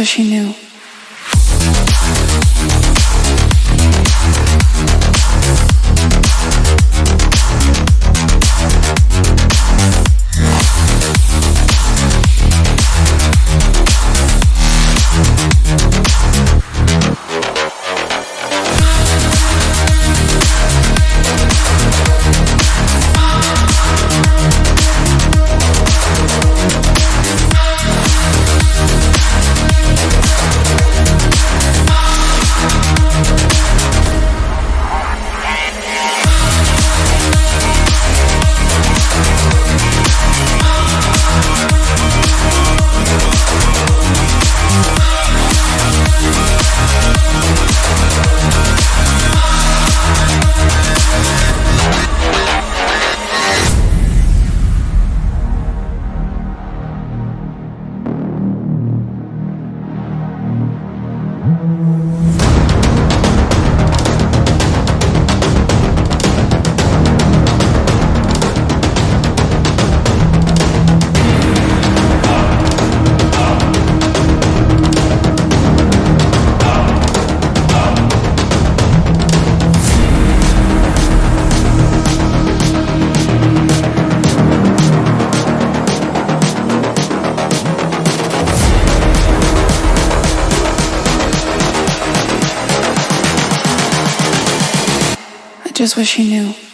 just she knew. I she wish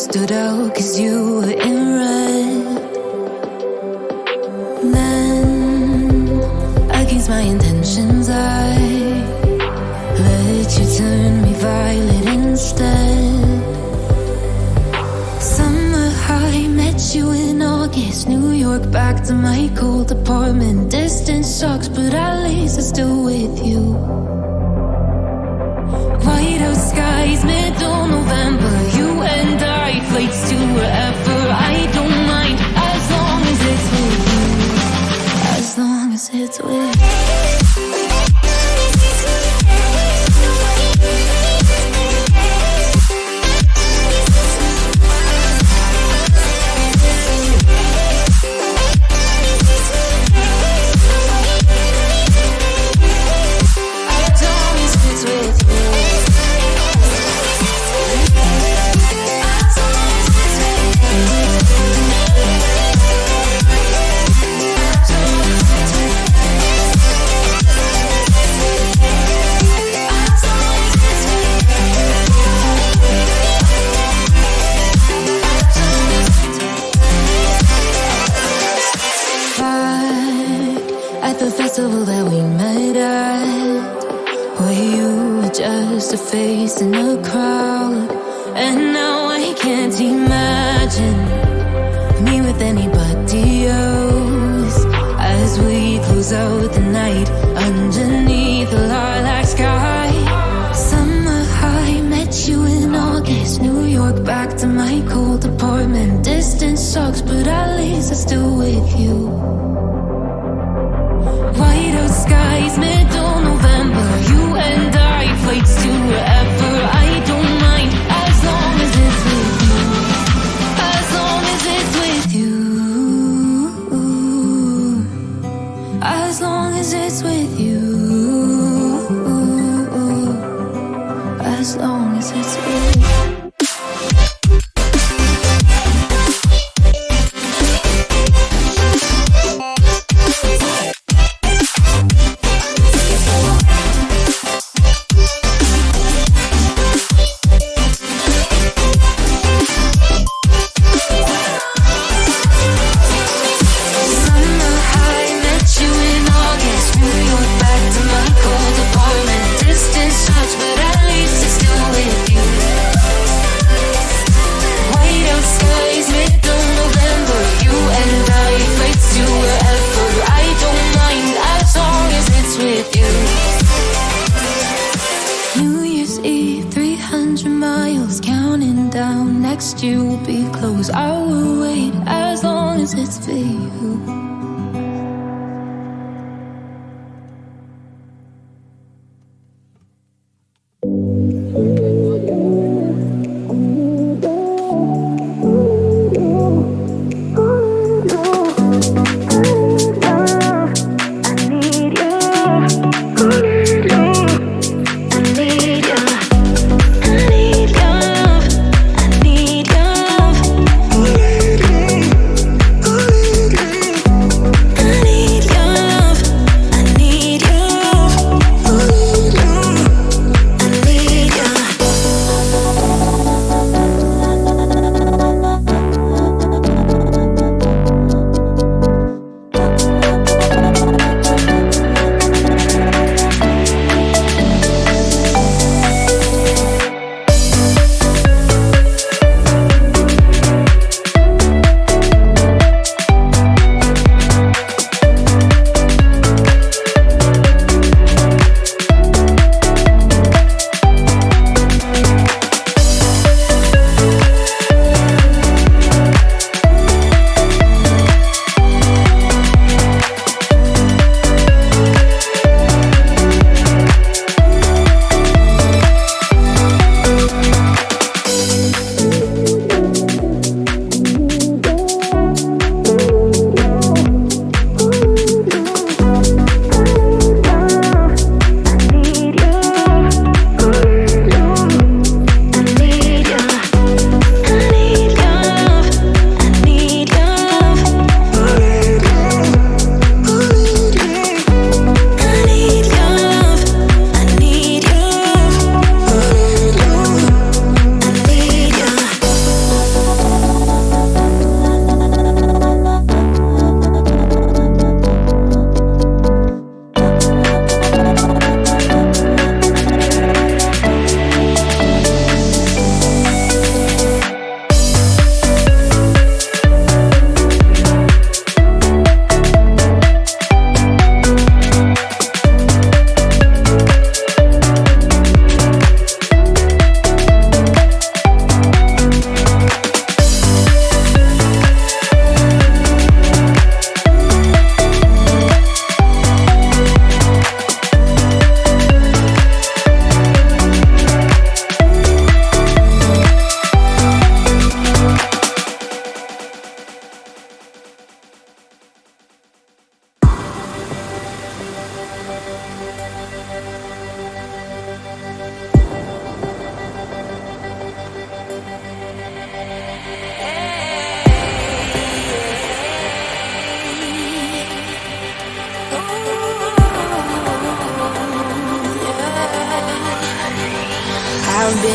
stood out cause you were in red. Then I against my intentions I let you turn me violet instead. Summer high met you in August New York back to my cold apartment. Distance sucks but at least I still with words with walk back to my cold apartment. Distance sucks, but at least I'm still with you.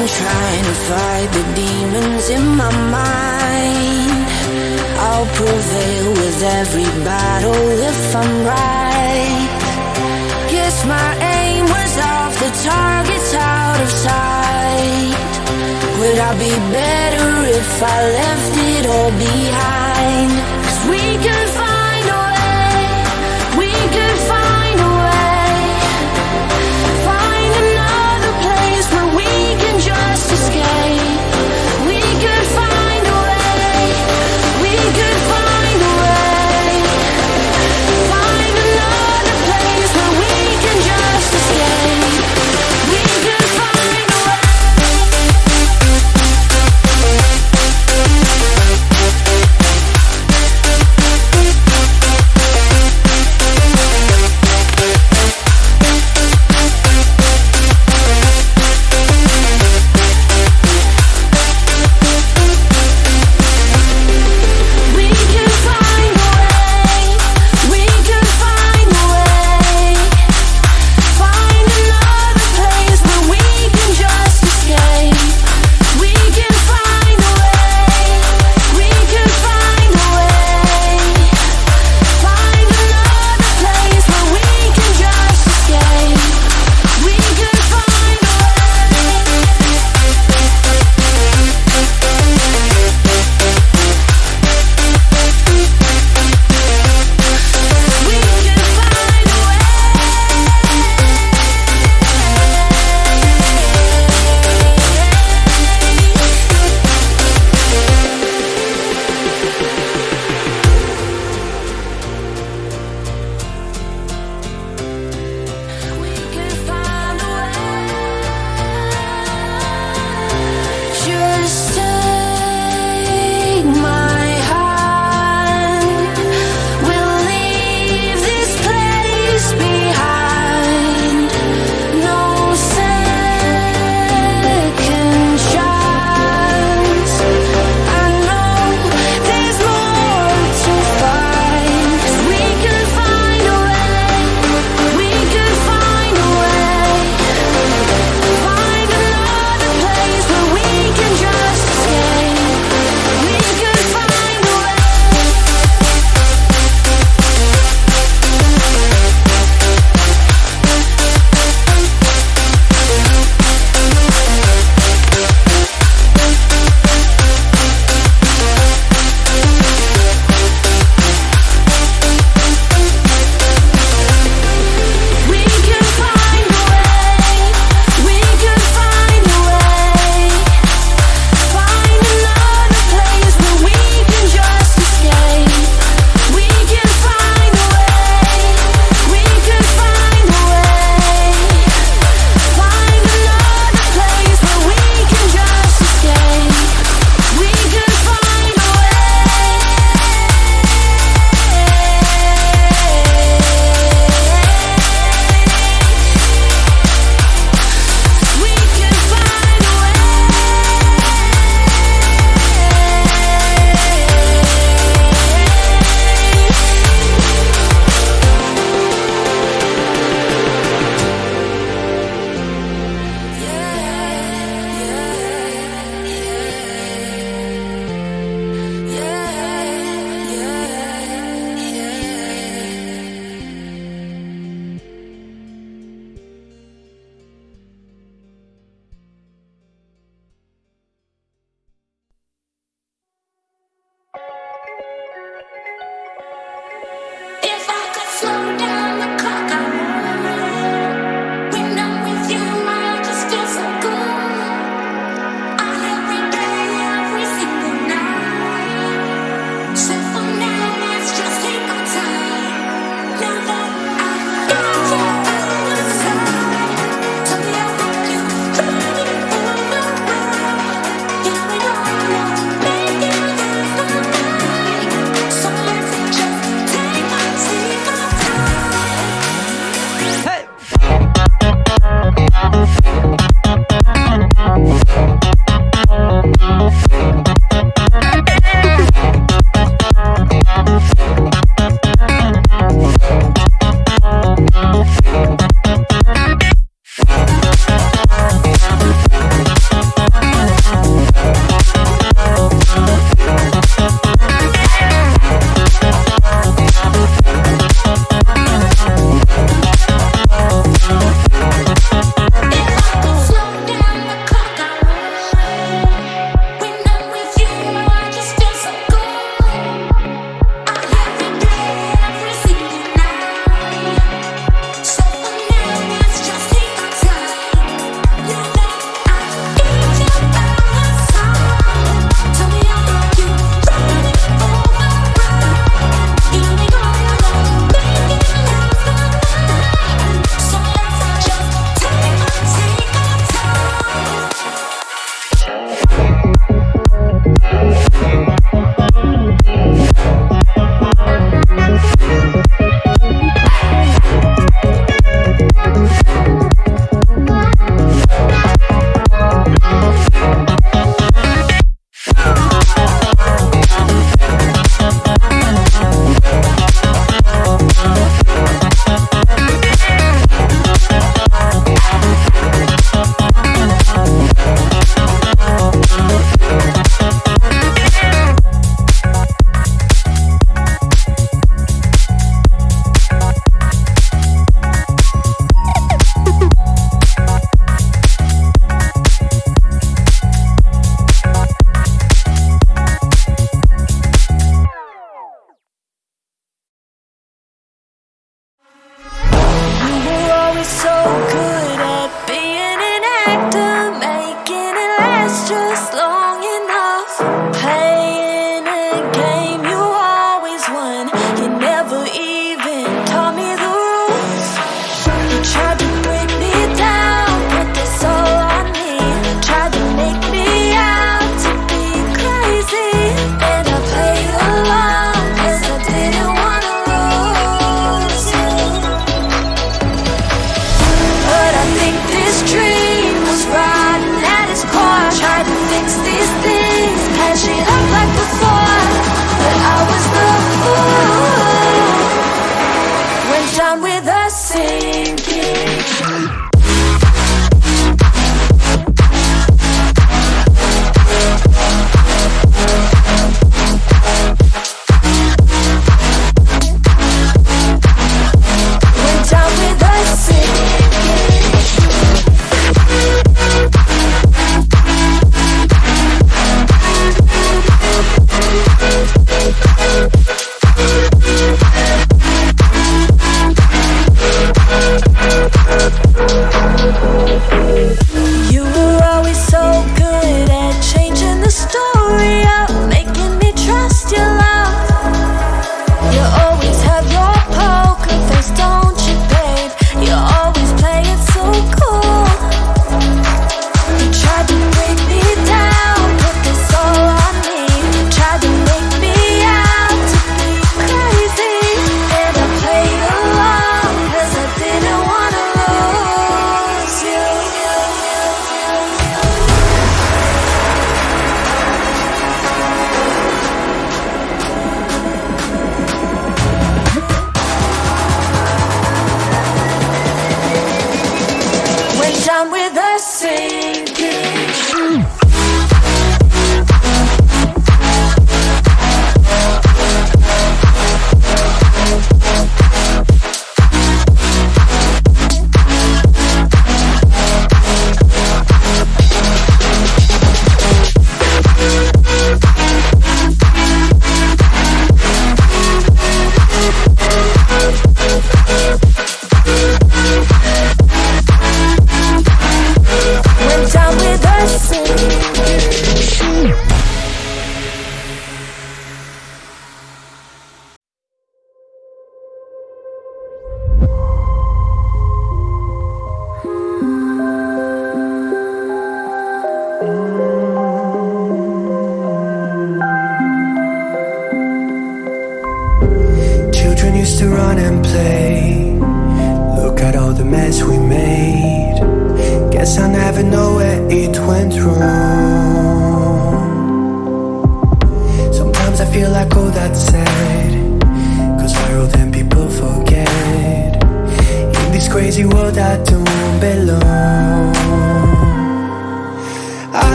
Knew. trying to fight the demons in my mind. I'll prevail with every battle if I'm right. Guess my aim was off, the target's out of sight. Would I be better if I left it all behind? Cause we could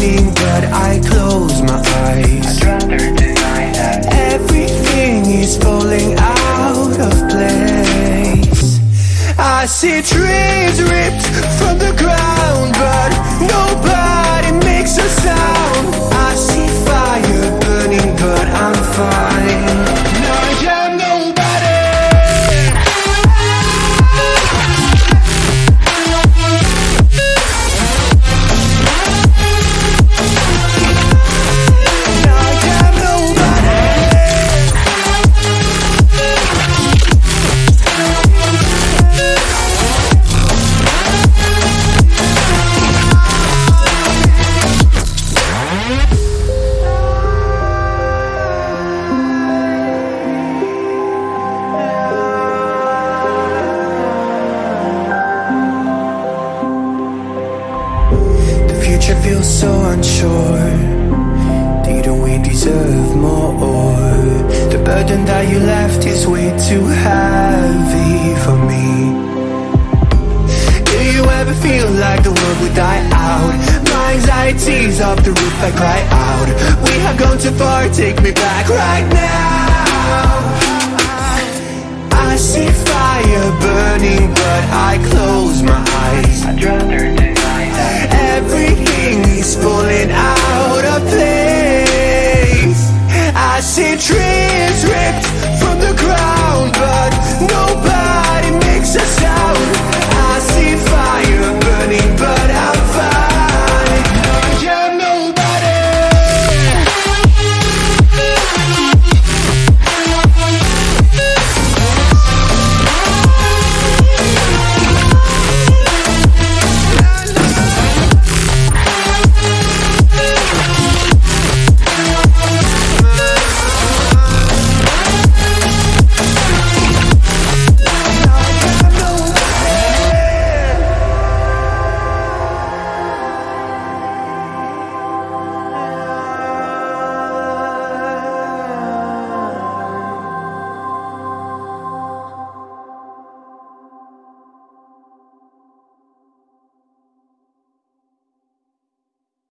morning, but I close my eyes. I'd rather deny that Everything is falling out of place. I see trees ripped from the ground, but nobody makes a sound. I see fire burning, but I'm fine. take me back right now. I see fire burning, but I close my eyes. I'd rather